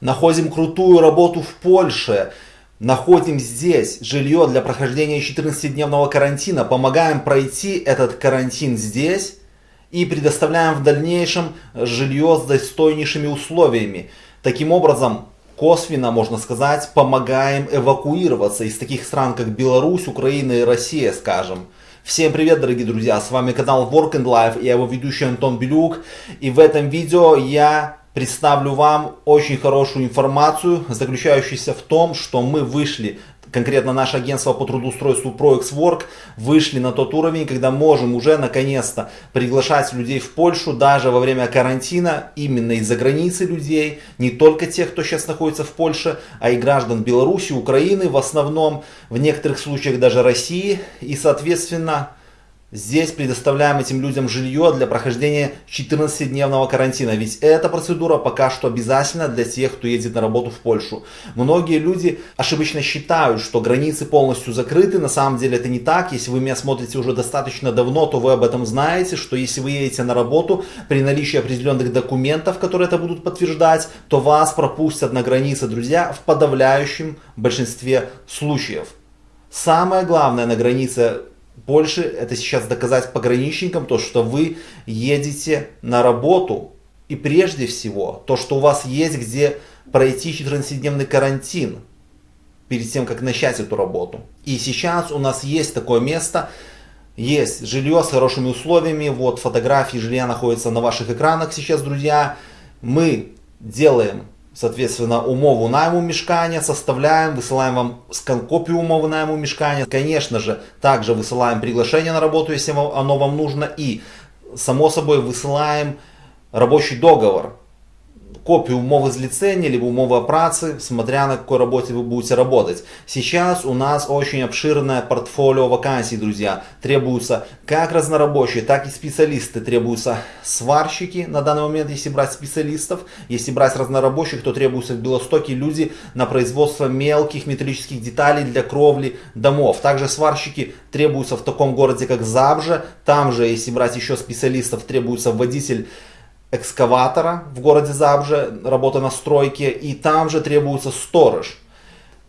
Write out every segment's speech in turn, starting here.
находим крутую работу в Польше, находим здесь жилье для прохождения 14-дневного карантина, помогаем пройти этот карантин здесь и предоставляем в дальнейшем жилье с достойнейшими условиями. Таким образом, косвенно, можно сказать, помогаем эвакуироваться из таких стран, как Беларусь, Украина и Россия, скажем. Всем привет, дорогие друзья, с вами канал Work and Life, я его ведущий Антон Белюк. И в этом видео я представлю вам очень хорошую информацию, заключающуюся в том, что мы вышли, конкретно наше агентство по трудоустройству ProXWork, вышли на тот уровень, когда можем уже наконец-то приглашать людей в Польшу, даже во время карантина, именно из-за границы людей, не только тех, кто сейчас находится в Польше, а и граждан Беларуси, Украины, в основном, в некоторых случаях даже России, и соответственно Здесь предоставляем этим людям жилье для прохождения 14-дневного карантина. Ведь эта процедура пока что обязательна для тех, кто едет на работу в Польшу. Многие люди ошибочно считают, что границы полностью закрыты. На самом деле это не так. Если вы меня смотрите уже достаточно давно, то вы об этом знаете, что если вы едете на работу при наличии определенных документов, которые это будут подтверждать, то вас пропустят на границе, друзья, в подавляющем большинстве случаев. Самое главное на границе больше это сейчас доказать пограничникам, то, что вы едете на работу. И прежде всего, то, что у вас есть где пройти 14-дневный карантин перед тем, как начать эту работу. И сейчас у нас есть такое место, есть жилье с хорошими условиями. Вот фотографии жилья находятся на ваших экранах сейчас, друзья. Мы делаем Соответственно, умову найму мешкания составляем, высылаем вам скан-копию умовы найму мешкания. Конечно же, также высылаем приглашение на работу, если оно вам нужно. И, само собой, высылаем рабочий договор копию умовы злицения, либо умовы о праце, смотря на какой работе вы будете работать. Сейчас у нас очень обширное портфолио вакансий, друзья. Требуются как разнорабочие, так и специалисты. Требуются сварщики на данный момент, если брать специалистов. Если брать разнорабочих, то требуются в Белостоке люди на производство мелких металлических деталей для кровли домов. Также сварщики требуются в таком городе, как Забже. Там же, если брать еще специалистов, требуется водитель экскаватора в городе Забже, работа на стройке, и там же требуется сторож.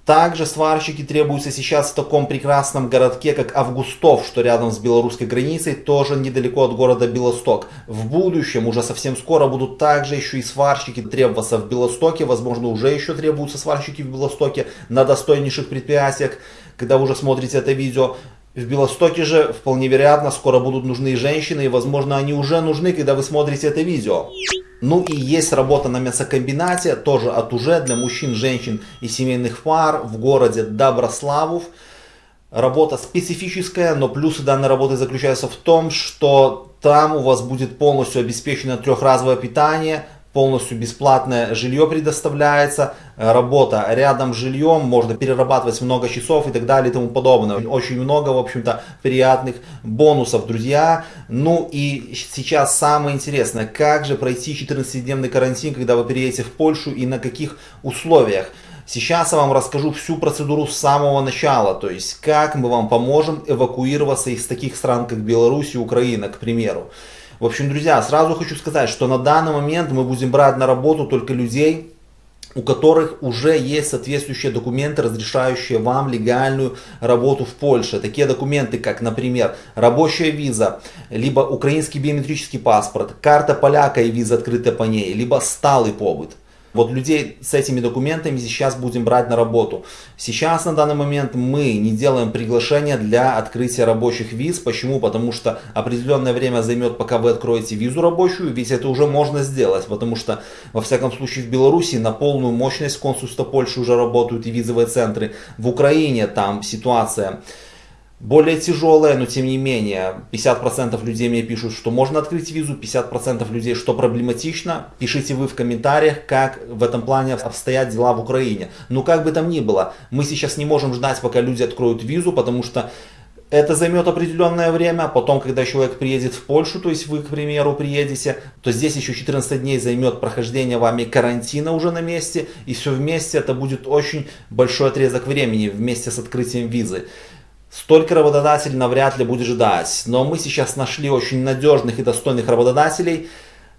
Также сварщики требуются сейчас в таком прекрасном городке, как Августов, что рядом с белорусской границей, тоже недалеко от города Белосток. В будущем, уже совсем скоро, будут также еще и сварщики требоваться в Белостоке, возможно, уже еще требуются сварщики в Белостоке на достойнейших предприятиях, когда вы уже смотрите это видео. В Белостоке же вполне вероятно скоро будут нужны женщины, и возможно они уже нужны, когда вы смотрите это видео. Ну и есть работа на мясокомбинате, тоже от уже для мужчин, женщин и семейных пар в городе Доброславов. Работа специфическая, но плюсы данной работы заключаются в том, что там у вас будет полностью обеспечено трехразовое питание, полностью бесплатное жилье предоставляется, работа рядом с жильем, можно перерабатывать много часов и так далее и тому подобное. Очень много, в общем-то, приятных бонусов, друзья. Ну и сейчас самое интересное, как же пройти 14-дневный карантин, когда вы переедете в Польшу и на каких условиях. Сейчас я вам расскажу всю процедуру с самого начала, то есть как мы вам поможем эвакуироваться из таких стран, как Беларусь и Украина, к примеру. В общем, друзья, сразу хочу сказать, что на данный момент мы будем брать на работу только людей, у которых уже есть соответствующие документы, разрешающие вам легальную работу в Польше. Такие документы, как, например, рабочая виза, либо украинский биометрический паспорт, карта поляка и виза открытая по ней, либо сталый побыт. Вот людей с этими документами сейчас будем брать на работу. Сейчас на данный момент мы не делаем приглашения для открытия рабочих виз. Почему? Потому что определенное время займет, пока вы откроете визу рабочую, ведь это уже можно сделать. Потому что, во всяком случае, в Беларуси на полную мощность консульства Польши уже работают и визовые центры. В Украине там ситуация более тяжелая, но тем не менее 50% людей мне пишут, что можно открыть визу, 50% людей, что проблематично. Пишите вы в комментариях, как в этом плане обстоят дела в Украине. Но как бы там ни было, мы сейчас не можем ждать, пока люди откроют визу, потому что это займет определенное время, потом, когда человек приедет в Польшу, то есть вы, к примеру, приедете, то здесь еще 14 дней займет прохождение вами карантина уже на месте, и все вместе это будет очень большой отрезок времени вместе с открытием визы. Столько работодателей навряд ли будет ждать. Но мы сейчас нашли очень надежных и достойных работодателей,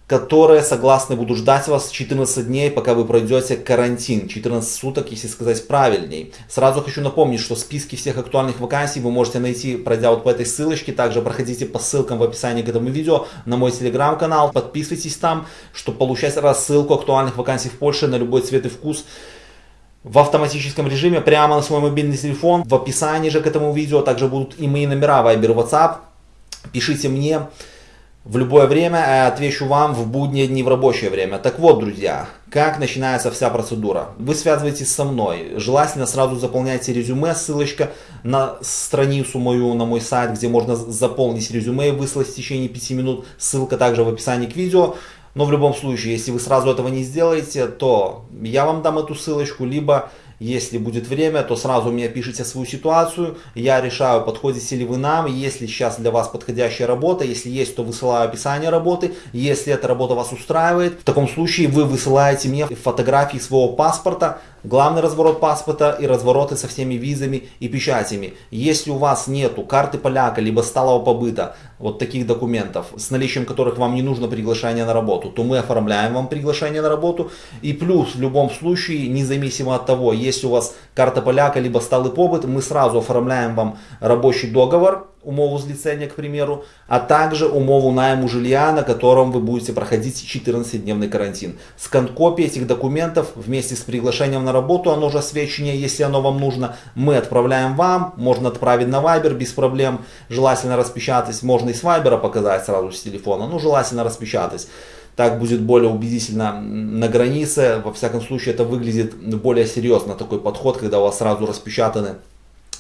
которые согласны будут ждать вас 14 дней, пока вы пройдете карантин. 14 суток, если сказать правильней. Сразу хочу напомнить, что списки всех актуальных вакансий вы можете найти, пройдя вот по этой ссылочке. Также проходите по ссылкам в описании к этому видео на мой телеграм-канал. Подписывайтесь там, чтобы получать рассылку актуальных вакансий в Польше на любой цвет и вкус в автоматическом режиме прямо на свой мобильный телефон. В описании же к этому видео также будут и мои номера Viber, WhatsApp. Пишите мне в любое время, а отвечу вам в будние дни в рабочее время. Так вот, друзья, как начинается вся процедура? Вы связываетесь со мной, желательно сразу заполняйте резюме, ссылочка на страницу мою, на мой сайт, где можно заполнить резюме и выслать в течение 5 минут. Ссылка также в описании к видео. Но в любом случае, если вы сразу этого не сделаете, то я вам дам эту ссылочку, либо если будет время, то сразу мне пишите свою ситуацию. Я решаю, подходите ли вы нам. Если сейчас для вас подходящая работа, если есть, то высылаю описание работы. Если эта работа вас устраивает, в таком случае вы высылаете мне фотографии своего паспорта, главный разворот паспорта и развороты со всеми визами и печатями. Если у вас нету карты поляка, либо сталого побыта, вот таких документов, с наличием которых вам не нужно приглашение на работу, то мы оформляем вам приглашение на работу. И плюс в любом случае, независимо от того, есть у вас карта поляка, либо сталый побыт, мы сразу оформляем вам рабочий договор, умову злицения, к примеру, а также умову найму жилья, на котором вы будете проходить 14-дневный карантин. Скан копии этих документов вместе с приглашением на работу, оно же освещение, если оно вам нужно, мы отправляем вам, можно отправить на Viber без проблем, желательно распечатать, можно и с Viber показать сразу с телефона, ну желательно распечатать. Так будет более убедительно на границе, во всяком случае это выглядит более серьезно, такой подход, когда у вас сразу распечатаны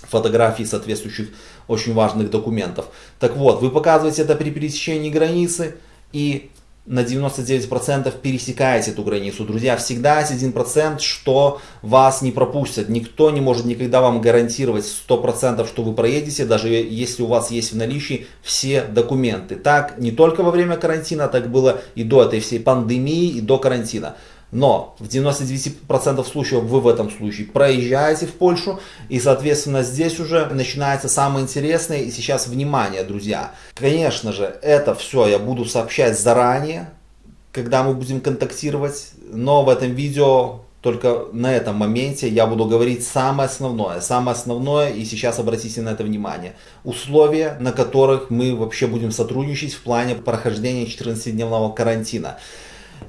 фотографии соответствующих очень важных документов. Так вот, вы показываете это при пересечении границы и на 99% пересекаете эту границу. Друзья, всегда есть 1%, что вас не пропустят. Никто не может никогда вам гарантировать 100%, что вы проедете, даже если у вас есть в наличии все документы. Так не только во время карантина, так было и до этой всей пандемии, и до карантина. Но в 99% случаев вы в этом случае проезжаете в Польшу. И, соответственно, здесь уже начинается самое интересное. И сейчас, внимание, друзья. Конечно же, это все я буду сообщать заранее, когда мы будем контактировать. Но в этом видео только на этом моменте я буду говорить самое основное. Самое основное, и сейчас обратите на это внимание. Условия, на которых мы вообще будем сотрудничать в плане прохождения 14-дневного карантина.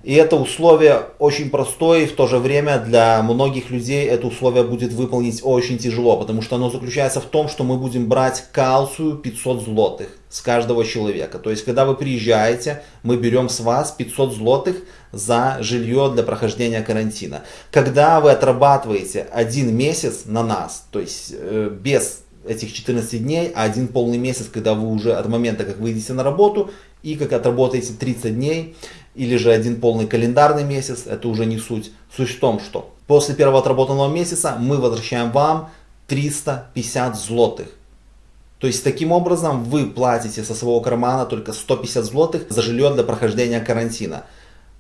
И это условие очень простое, и в то же время для многих людей это условие будет выполнить очень тяжело, потому что оно заключается в том, что мы будем брать калцию 500 злотых с каждого человека. То есть, когда вы приезжаете, мы берем с вас 500 злотых за жилье для прохождения карантина. Когда вы отрабатываете один месяц на нас, то есть э, без этих 14 дней, а один полный месяц, когда вы уже от момента, как выйдете на работу, и как отработаете 30 дней, или же один полный календарный месяц, это уже не суть. Суть в том, что после первого отработанного месяца мы возвращаем вам 350 злотых. То есть таким образом вы платите со своего кармана только 150 злотых за жилье для прохождения карантина.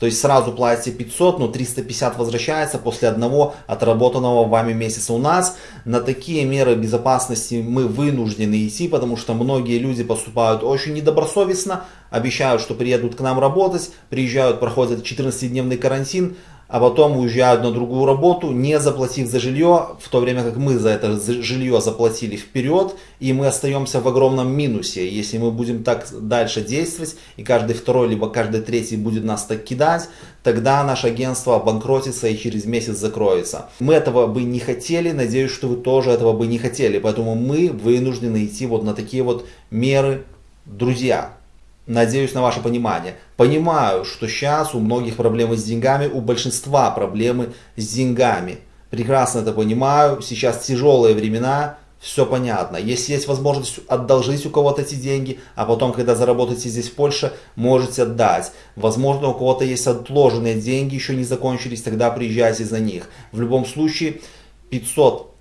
То есть сразу платите 500, но 350 возвращается после одного отработанного вами месяца. У нас на такие меры безопасности мы вынуждены идти, потому что многие люди поступают очень недобросовестно, обещают, что приедут к нам работать, приезжают, проходят 14-дневный карантин, а потом уезжают на другую работу, не заплатив за жилье, в то время как мы за это жилье заплатили вперед, и мы остаемся в огромном минусе. Если мы будем так дальше действовать, и каждый второй, либо каждый третий будет нас так кидать, тогда наше агентство обанкротится и через месяц закроется. Мы этого бы не хотели, надеюсь, что вы тоже этого бы не хотели, поэтому мы вынуждены идти вот на такие вот меры, друзья. Надеюсь на ваше понимание. Понимаю, что сейчас у многих проблемы с деньгами, у большинства проблемы с деньгами. Прекрасно это понимаю. Сейчас тяжелые времена, все понятно. Если есть возможность одолжить у кого-то эти деньги, а потом, когда заработаете здесь в Польше, можете отдать. Возможно, у кого-то есть отложенные деньги, еще не закончились, тогда приезжайте за них. В любом случае, 500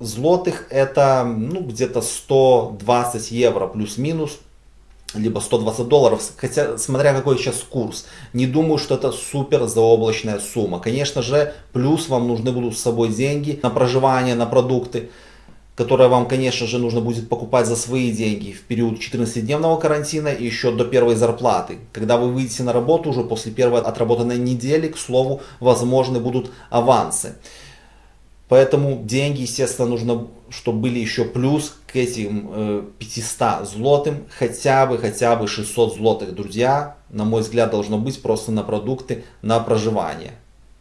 злотых это ну, где-то 120 евро плюс-минус либо 120 долларов, хотя смотря какой сейчас курс. Не думаю, что это супер заоблачная сумма. Конечно же, плюс вам нужны будут с собой деньги на проживание, на продукты. которое вам, конечно же, нужно будет покупать за свои деньги в период 14-дневного карантина и еще до первой зарплаты. Когда вы выйдете на работу уже после первой отработанной недели, к слову, возможны будут авансы. Поэтому деньги, естественно, нужно, чтобы были еще плюс к этим э, 500 злотым, хотя бы, хотя бы 600 злотых, друзья, на мой взгляд, должно быть просто на продукты, на проживание.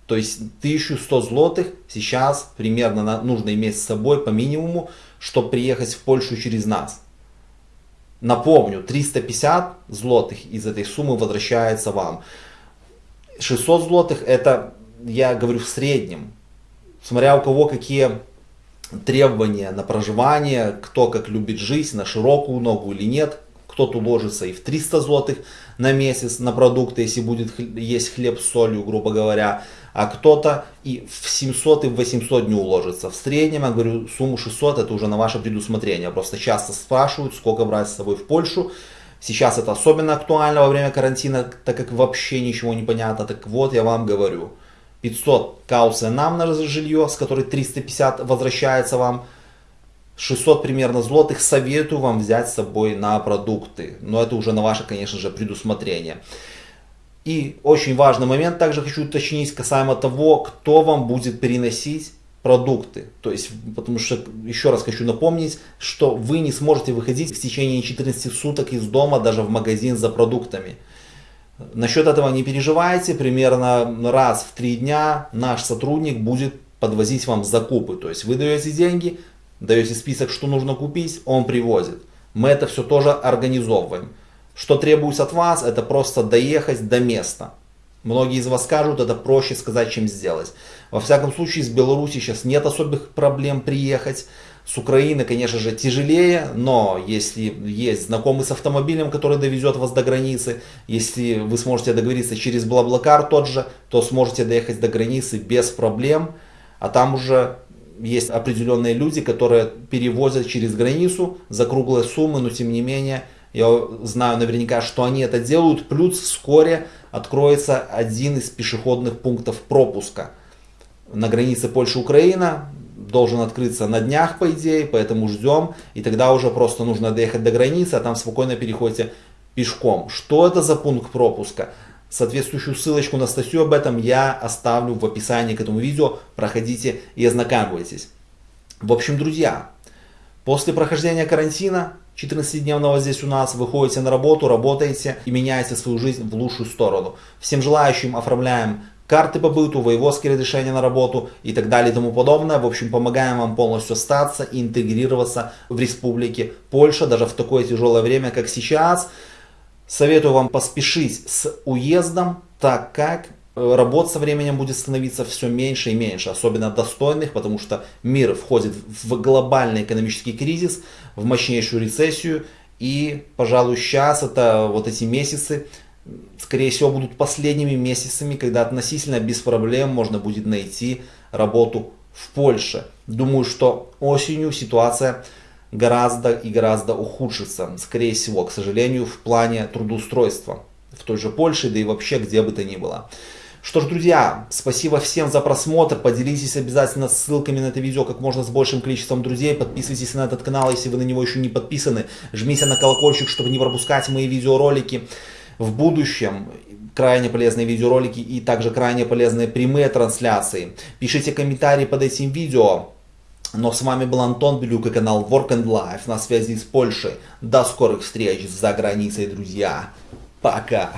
То есть 1100 злотых сейчас примерно нужно иметь с собой по минимуму, чтобы приехать в Польшу через нас. Напомню, 350 злотых из этой суммы возвращается вам. 600 злотых это, я говорю, в среднем. Смотря у кого какие требования на проживание, кто как любит жить, на широкую ногу или нет. Кто-то уложится и в 300 злотых на месяц на продукты, если будет есть хлеб с солью, грубо говоря а кто-то и в 700 и в 800 не уложится. В среднем, я говорю, сумму 600 это уже на ваше предусмотрение. Просто часто спрашивают, сколько брать с собой в Польшу. Сейчас это особенно актуально во время карантина, так как вообще ничего не понятно. Так вот, я вам говорю, 500 каусы нам на жилье, с которой 350 возвращается вам. 600 примерно злотых советую вам взять с собой на продукты. Но это уже на ваше, конечно же, предусмотрение. И очень важный момент также хочу уточнить касаемо того, кто вам будет переносить продукты. То есть, потому что, еще раз хочу напомнить, что вы не сможете выходить в течение 14 суток из дома, даже в магазин за продуктами. Насчет этого не переживайте, примерно раз в три дня наш сотрудник будет подвозить вам закупы. То есть вы даете деньги, даете список, что нужно купить, он привозит. Мы это все тоже организовываем. Что требуется от вас, это просто доехать до места. Многие из вас скажут, это проще сказать, чем сделать. Во всяком случае, с Беларуси сейчас нет особых проблем приехать. С Украины, конечно же, тяжелее, но если есть знакомый с автомобилем, который довезет вас до границы, если вы сможете договориться через Блаблакар тот же, то сможете доехать до границы без проблем. А там уже есть определенные люди, которые перевозят через границу за круглые суммы, но тем не менее я знаю наверняка, что они это делают. Плюс вскоре откроется один из пешеходных пунктов пропуска. На границе Польша-Украина должен открыться на днях, по идее, поэтому ждем. И тогда уже просто нужно доехать до границы, а там спокойно переходите пешком. Что это за пункт пропуска? Соответствующую ссылочку на статью об этом я оставлю в описании к этому видео. Проходите и ознакомьтесь. В общем, друзья, после прохождения карантина 14-дневного здесь у нас, выходите на работу, работаете и меняете свою жизнь в лучшую сторону. Всем желающим оформляем карты по быту, воеводские разрешения на работу и так далее и тому подобное. В общем, помогаем вам полностью остаться и интегрироваться в республике Польша, даже в такое тяжелое время, как сейчас. Советую вам поспешить с уездом, так как Э, работ со временем будет становиться все меньше и меньше, особенно достойных, потому что мир входит в глобальный экономический кризис, в мощнейшую рецессию, и, пожалуй, сейчас это вот эти месяцы, скорее всего, будут последними месяцами, когда относительно без проблем можно будет найти работу в Польше. Думаю, что осенью ситуация гораздо и гораздо ухудшится, скорее всего, к сожалению, в плане трудоустройства в той же Польше, да и вообще где бы то ни было. Что ж, друзья, спасибо всем за просмотр. Поделитесь обязательно ссылками на это видео как можно с большим количеством друзей. Подписывайтесь на этот канал, если вы на него еще не подписаны. Жмите на колокольчик, чтобы не пропускать мои видеоролики. В будущем крайне полезные видеоролики и также крайне полезные прямые трансляции. Пишите комментарии под этим видео. Но с вами был Антон Белюк и канал Work and Life на связи с Польшей. До скорых встреч за границей, друзья. Пока.